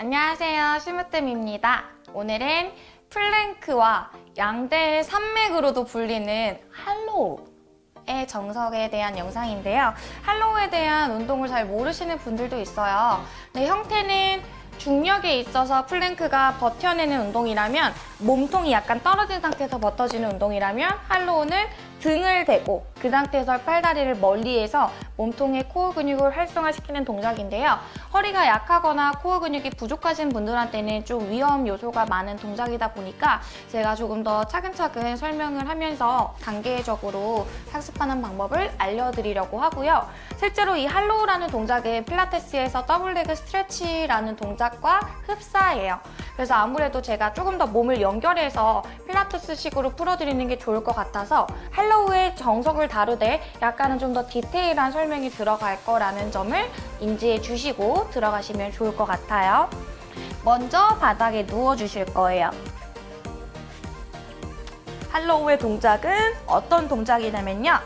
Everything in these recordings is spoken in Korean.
안녕하세요. 시무뜸입니다. 오늘은 plank와 양대 산맥으로도 불리는 hollow의 정석에 대한 영상인데요. hollow에 대한 운동을 잘 모르시는 분들도 있어요. 근데 형태는 중력에 있어서 plank가 버텨내는 운동이라면 몸통이 약간 떨어진 상태에서 버텨지는 운동이라면 hollow는 등을 대고 그 상태에서 팔다리를 멀리해서 몸통의 코어 근육을 활성화시키는 동작인데요. 허리가 약하거나 코어 근육이 부족하신 분들한테는 좀 위험 요소가 많은 동작이다 보니까 제가 조금 더 차근차근 설명을 하면서 단계적으로 학습하는 방법을 알려드리려고 하고요. 실제로 이 hollow라는 동작은 필라테스에서 double leg stretch라는 동작과 흡사해요. 그래서 아무래도 제가 조금 더 몸을 연결해서 필라테스식으로 풀어드리는 게 좋을 것 같아서 hollow의 정석을 다루되 약간은 좀 더 디테일한 설명이 들어갈 거라는 점을 인지해 주시고 들어가시면 좋을 것 같아요. 먼저 바닥에 누워주실 거예요. 할로우의 동작은 어떤 동작이냐면요.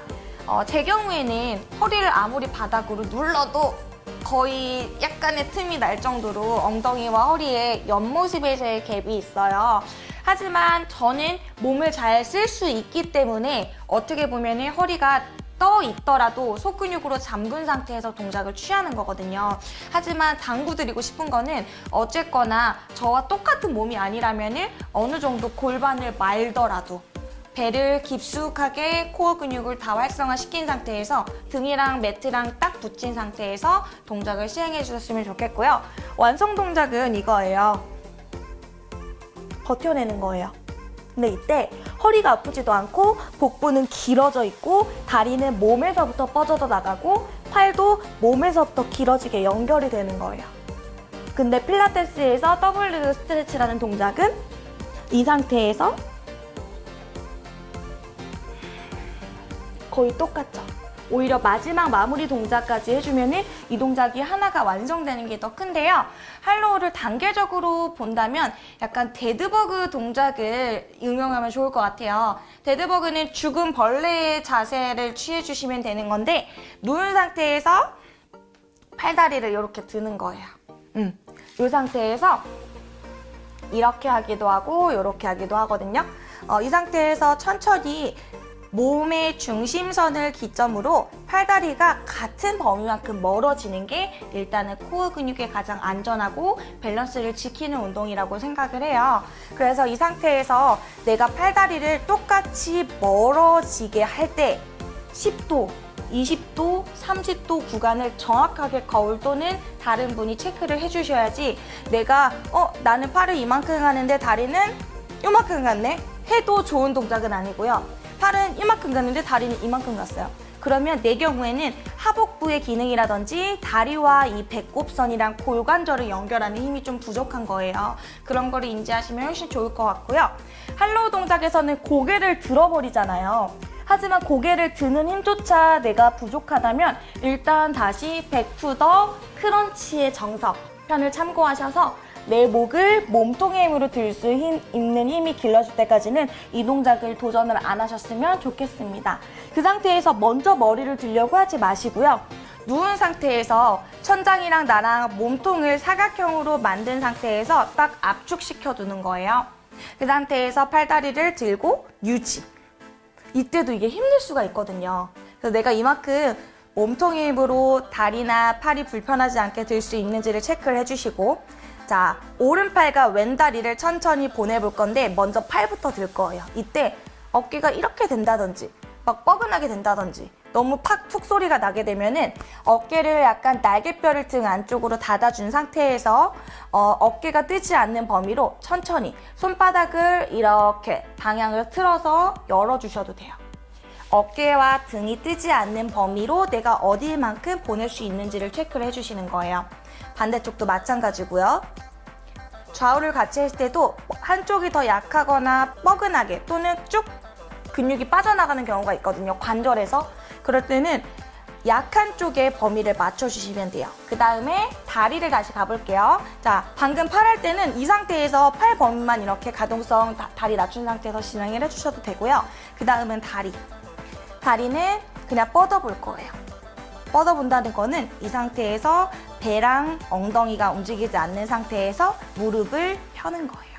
어, 제 경우에는 허리를 아무리 바닥으로 눌러도 거의 약간의 틈이 날 정도로 엉덩이와 허리에 옆모습에서의 갭이 있어요. 하지만 저는 몸을 잘 쓸 수 있기 때문에 어떻게 보면 허리가 떠 있더라도 속근육으로 잠근 상태에서 동작을 취하는 거거든요. 하지만 당구드리고 싶은 거는 어쨌거나 저와 똑같은 몸이 아니라면 어느 정도 골반을 말더라도 배를 깊숙하게 코어 근육을 다 활성화시킨 상태에서 등이랑 매트랑 딱 붙인 상태에서 동작을 시행해 주셨으면 좋겠고요. 완성 동작은 이거예요. 버텨내는 거예요. 근데 이때 허리가 아프지도 않고 복부는 길어져 있고 다리는 몸에서부터 뻗어져 나가고 팔도 몸에서부터 길어지게 연결이 되는 거예요. 근데 필라테스에서 더블 스트레치라는 동작은 이 상태에서 거의 똑같죠. 오히려 마지막 마무리 동작까지 해주면 이 동작이 하나가 완성되는 게 더 큰데요. hollow를 단계적으로 본다면 약간 dead bug 동작을 응용하면 좋을 것 같아요. dead bug는 죽은 벌레의 자세를 취해주시면 되는 건데 누운 상태에서 팔다리를 이렇게 드는 거예요. 음, 이 상태에서 이렇게 하기도 하고 이렇게 하기도 하거든요. 어, 이 상태에서 천천히 몸의 중심선을 기점으로 팔다리가 같은 범위만큼 멀어지는 게 일단은 코어 근육에 가장 안전하고 밸런스를 지키는 운동이라고 생각을 해요. 그래서 이 상태에서 내가 팔다리를 똑같이 멀어지게 할 때 10도, 20도, 30도 구간을 정확하게 거울 또는 다른 분이 체크를 해주셔야지 내가 어 나는 팔을 이만큼 가는데 다리는 이만큼 갔네 해도 좋은 동작은 아니고요. 팔은 이만큼 갔는데 다리는 이만큼 갔어요. 그러면 내 경우에는 하복부의 기능이라든지 다리와 이 배꼽선이랑 골관절을 연결하는 힘이 좀 부족한 거예요. 그런 거를 인지하시면 훨씬 좋을 것 같고요. hollow 동작에서는 고개를 들어버리잖아요. 하지만 고개를 드는 힘조차 내가 부족하다면 일단 다시 back to the crunch의 정석 편을 참고하셔서 내 목을 몸통의 힘으로 들 수 있는 힘이 길러질 때까지는 이 동작을 도전을 안 하셨으면 좋겠습니다. 그 상태에서 먼저 머리를 들려고 하지 마시고요. 누운 상태에서 천장이랑 나랑 몸통을 사각형으로 만든 상태에서 딱 압축시켜 두는 거예요. 그 상태에서 팔다리를 들고 유지. 이때도 이게 힘들 수가 있거든요. 그래서 내가 이만큼 몸통의 힘으로 다리나 팔이 불편하지 않게 들 수 있는지를 체크를 해주시고 자, 오른팔과 왼다리를 천천히 보내볼 건데 먼저 팔부터 들 거예요. 이때 어깨가 이렇게 된다든지 막 뻐근하게 된다든지 너무 팍 툭 소리가 나게 되면은 어깨를 약간 날개뼈를 등 안쪽으로 닫아준 상태에서 어, 어깨가 뜨지 않는 범위로 천천히 손바닥을 이렇게 방향을 틀어서 열어주셔도 돼요. 어깨와 등이 뜨지 않는 범위로 내가 어디만큼 보낼 수 있는지를 체크를 해주시는 거예요. 반대쪽도 마찬가지고요. 좌우를 같이 했을 때도 한쪽이 더 약하거나 뻐근하게 또는 쭉 근육이 빠져나가는 경우가 있거든요. 관절에서. 그럴 때는 약한 쪽에 범위를 맞춰주시면 돼요. 그 다음에 다리를 다시 가볼게요. 자, 방금 팔 할 때는 이 상태에서 팔 범위만 이렇게 가동성 다, 리 낮춘 상태에서 진행을 해주셔도 되고요. 그 다음은 다리. 다리는 그냥 뻗어볼 거예요. 뻗어본다는 거는 이 상태에서 배랑 엉덩이가 움직이지 않는 상태에서 무릎을 펴는 거예요.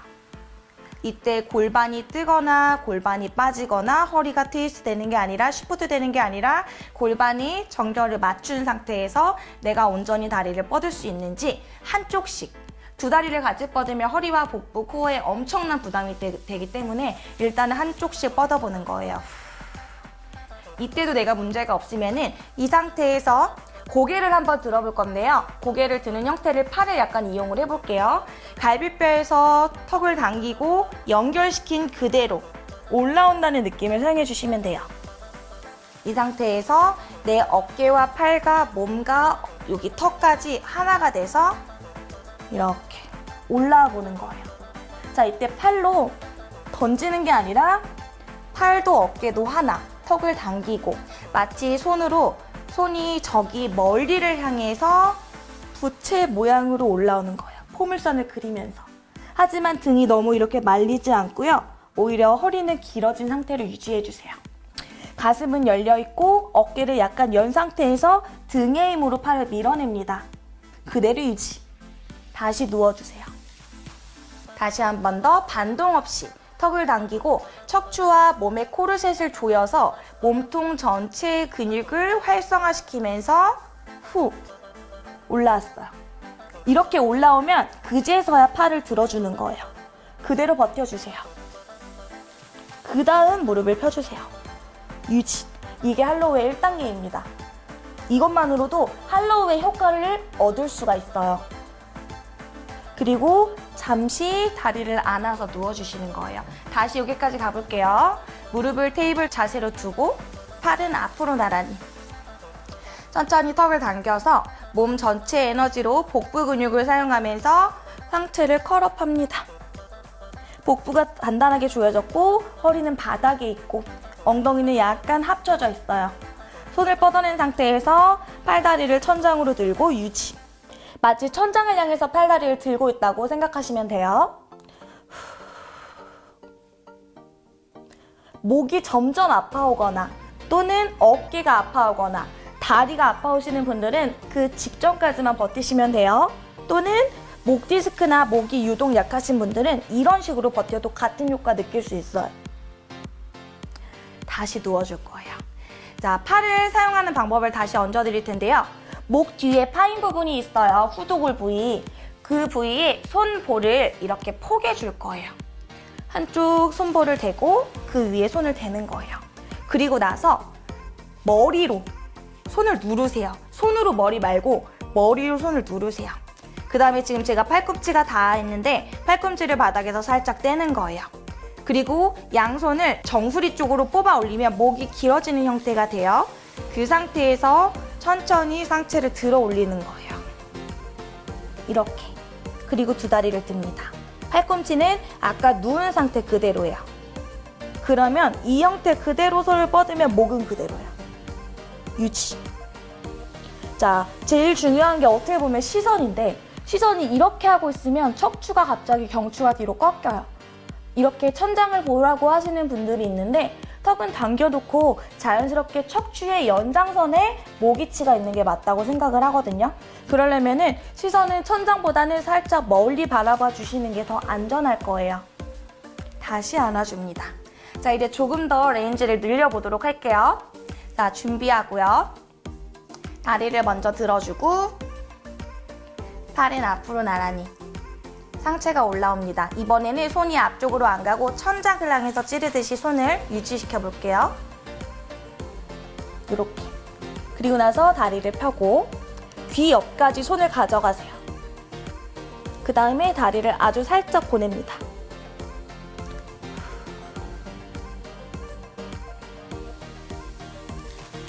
이때 골반이 뜨거나 골반이 빠지거나 허리가 트위스트 되는 게 아니라 쉬프트 되는 게 아니라 골반이 정렬을 맞춘 상태에서 내가 온전히 다리를 뻗을 수 있는지 한쪽씩 두 다리를 같이 뻗으면 허리와 복부, 코어에 엄청난 부담이 되, 기 때문에 일단은 한쪽씩 뻗어보는 거예요. 이때도 내가 문제가 없으면 은 이 상태에서 고개를 한번 들어볼 건데요. 고개를 드는 형태를 팔을 약간 이용을 해볼게요. 갈비뼈에서 턱을 당기고 연결시킨 그대로 올라온다는 느낌을 사용해 주시면 돼요. 이 상태에서 내 어깨와 팔과 몸과 여기 턱까지 하나가 돼서 이렇게 올라와 보는 거예요. 자, 이때 팔로 던지는 게 아니라 팔도 어깨도 하나, 턱을 당기고 마치 손으로 손이 저기 멀리를 향해서 부채 모양으로 올라오는 거예요. 포물선을 그리면서. 하지만 등이 너무 이렇게 말리지 않고요. 오히려 허리는 길어진 상태로 유지해주세요. 가슴은 열려있고 어깨를 약간 연 상태에서 등의 힘으로 팔을 밀어냅니다. 그대로 유지. 다시 누워주세요. 다시 한 번 더 반동 없이 턱을 당기고 척추와 몸의 코르셋을 조여서 몸통 전체의 근육을 활성화시키면서 후 올라왔어요. 이렇게 올라오면 그제서야 팔을 들어주는 거예요. 그대로 버텨주세요. 그 다음 무릎을 펴주세요. 유지. 이게 할로우의 1단계입니다. 이것만으로도 할로우의 효과를 얻을 수가 있어요. 그리고 잠시 다리를 안아서 누워주시는 거예요. 다시 여기까지 가볼게요. 무릎을 테이블 자세로 두고 팔은 앞으로 나란히. 천천히 턱을 당겨서 몸 전체 에너지로 복부 근육을 사용하면서 상체를 컬업합니다. 복부가 단단하게 조여졌고 허리는 바닥에 있고 엉덩이는 약간 합쳐져 있어요. 손을 뻗어낸 상태에서 팔다리를 천장으로 들고 유지. 마치 천장을 향해서 팔다리를 들고 있다고 생각하시면 돼요. 목이 점점 아파오거나 또는 어깨가 아파오거나 다리가 아파오시는 분들은 그 직전까지만 버티시면 돼요. 또는 목 디스크나 목이 유독 약하신 분들은 이런 식으로 버텨도 같은 효과 느낄 수 있어요. 다시 누워줄 거예요. 자, 팔을 사용하는 방법을 다시 얹어드릴 텐데요. 목 뒤에 파인 부분이 있어요. 후두골 부위. 그 부위에 손볼을 이렇게 포개 줄 거예요. 한쪽 손볼을 대고 그 위에 손을 대는 거예요. 그리고 나서 머리로 손을 누르세요. 손으로 머리 말고 머리로 손을 누르세요. 그 다음에 지금 제가 팔꿈치가 닿아 있는데 팔꿈치를 바닥에서 살짝 떼는 거예요. 그리고 양손을 정수리 쪽으로 뽑아 올리면 목이 길어지는 형태가 돼요. 그 상태에서 천천히 상체를 들어 올리는 거예요. 이렇게. 그리고 두 다리를 듭니다. 팔꿈치는 아까 누운 상태 그대로예요. 그러면 이 형태 그대로 손을 뻗으면 목은 그대로예요. 유지. 자, 제일 중요한 게 어떻게 보면 시선인데 시선이 이렇게 하고 있으면 척추가 갑자기 경추가 뒤로 꺾여요. 이렇게 천장을 보라고 하시는 분들이 있는데 턱은 당겨놓고 자연스럽게 척추의 연장선에 목 위치가 있는 게 맞다고 생각을 하거든요. 그러려면 시선은 천장보다는 살짝 멀리 바라봐 주시는 게 더 안전할 거예요. 다시 안아줍니다. 자, 이제 조금 더 range를 늘려보도록 할게요. 자, 준비하고요. 다리를 먼저 들어주고 팔은 앞으로 나란히 상체가 올라옵니다. 이번에는 손이 앞쪽으로 안 가고 천장을 향해서 찌르듯이 손을 유지시켜 볼게요. 이렇게. 그리고 나서 다리를 펴고 귀 옆까지 손을 가져가세요. 그 다음에 다리를 아주 살짝 보냅니다.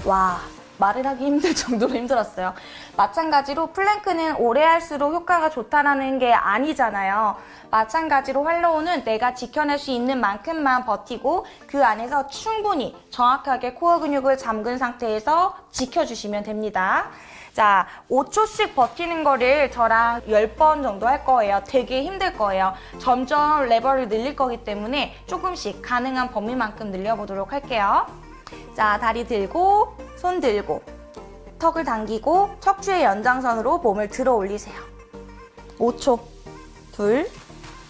와, 말을 하기 힘들 정도로 힘들었어요. 마찬가지로 plank는 오래 할수록 효과가 좋다라는 게 아니잖아요. 마찬가지로 hollow는 내가 지켜낼 수 있는 만큼만 버티고 그 안에서 충분히 정확하게 코어 근육을 잠근 상태에서 지켜주시면 됩니다. 자, 5초씩 버티는 거를 저랑 10번 정도 할 거예요. 되게 힘들 거예요. 점점 레버를 늘릴 거기 때문에 조금씩 가능한 범위만큼 늘려보도록 할게요. 자, 다리 들고, 손 들고, 턱을 당기고 척추의 연장선으로 몸을 들어 올리세요. 5초. 둘,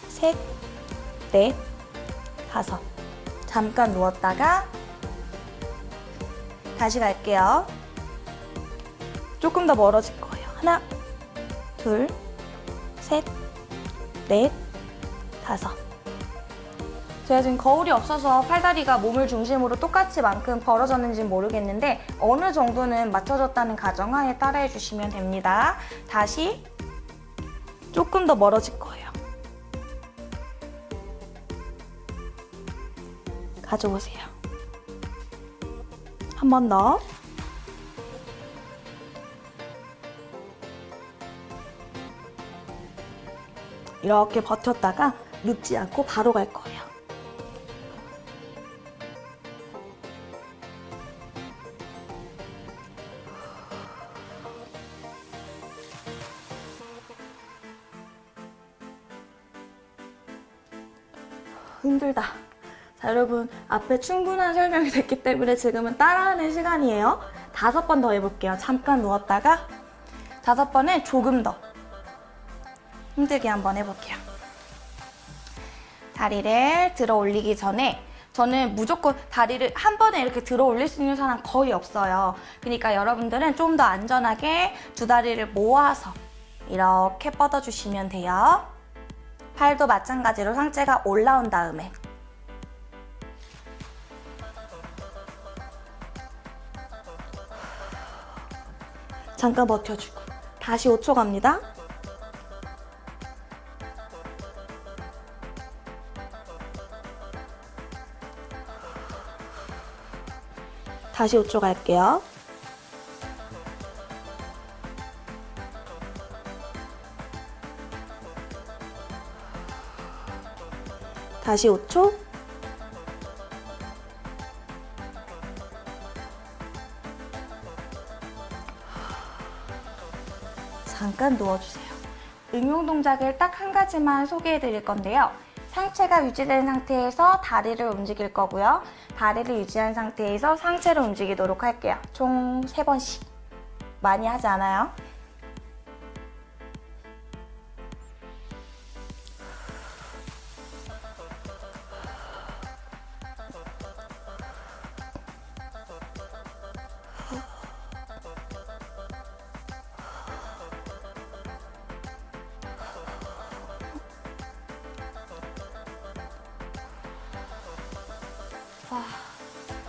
셋, 넷, 다섯. 잠깐 누웠다가 다시 갈게요. 조금 더 멀어질 거예요. 하나, 둘, 셋, 넷, 다섯. 제가 지금 거울이 없어서 팔다리가 몸을 중심으로 똑같이 만큼 벌어졌는지 모르겠는데 어느 정도는 맞춰졌다는 가정하에 따라해 주시면 됩니다. 다시 조금 더 멀어질 거예요. 가져오세요. 한 번 더. 이렇게 버텼다가 눕지 않고 바로 갈 거예요. 힘들다. 자, 여러분, 앞에 충분한 설명이 됐기 때문에 지금은 따라하는 시간이에요. 다섯 번 더 해볼게요. 잠깐 누웠다가 다섯 번에 조금 더 힘들게 한번 해볼게요. 다리를 들어 올리기 전에 저는 무조건 다리를 한 번에 이렇게 들어 올릴 수 있는 사람 거의 없어요. 그러니까 여러분들은 좀 더 안전하게 두 다리를 모아서 이렇게 뻗어주시면 돼요. 팔도 마찬가지로 상체가 올라온 다음에 잠깐 버텨주고 다시 5초 갑니다. 다시 5초 갈게요. 다시 5초. 잠깐 누워주세요. 응용 동작을 딱 한 가지만 소개해 드릴 건데요. 상체가 유지된 상태에서 다리를 움직일 거고요. 다리를 유지한 상태에서 상체를 움직이도록 할게요. 총 3번씩. 많이 하지 않아요? 와,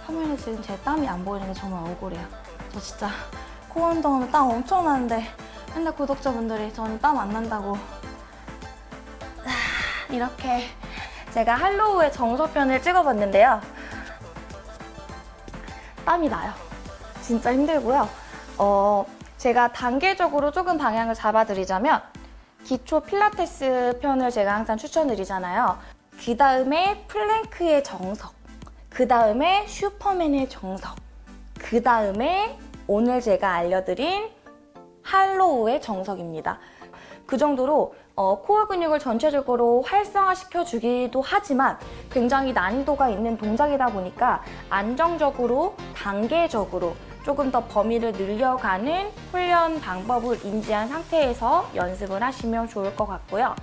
화면에 지금 제 땀이 안 보이는 게 정말 억울해요. 저 진짜 코 운동하면 땀 엄청 나는데 맨날 구독자분들이 저는 땀 안 난다고 아, 이렇게 제가 할로우의 정서편을 찍어봤는데요. 땀이 나요. 진짜 힘들고요. 어, 제가 단계적으로 조금 방향을 잡아드리자면 기초 필라테스 편을 제가 항상 추천드리잖아요. 그 다음에 plank의 정석, 그 다음에 슈퍼맨의 정석, 그 다음에 오늘 제가 알려드린 hollow의 정석입니다. 그 정도로 어, 코어 근육을 전체적으로 활성화시켜 주기도 하지만 굉장히 난이도가 있는 동작이다 보니까 안정적으로 단계적으로 조금 더 범위를 늘려가는 훈련 방법을 인지한 상태에서 연습을 하시면 좋을 것 같고요.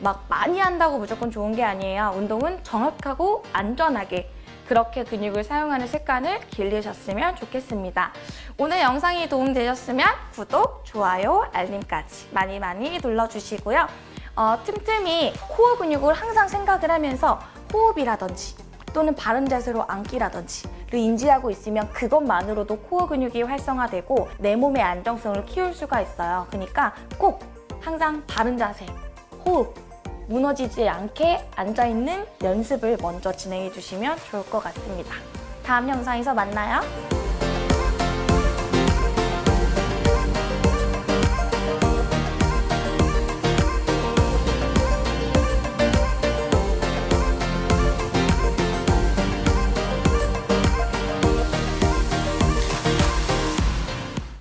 막 많이 한다고 무조건 좋은 게 아니에요. 운동은 정확하고 안전하게 그렇게 근육을 사용하는 습관을 길르셨으면 좋겠습니다. 오늘 영상이 도움되셨으면 구독, 좋아요, 알림까지 많이 많이 눌러주시고요. 어, 틈틈이 코어 근육을 항상 생각을 하면서 호흡이라든지 또는 바른 자세로 앉기라든지를 인지하고 있으면 그것만으로도 코어 근육이 활성화되고 내 몸의 안정성을 키울 수가 있어요. 그러니까 꼭 항상 바른 자세, 호흡, 무너지지 않게 앉아있는 연습을 먼저 진행해 주시면 좋을 것 같습니다. 다음 영상에서 만나요.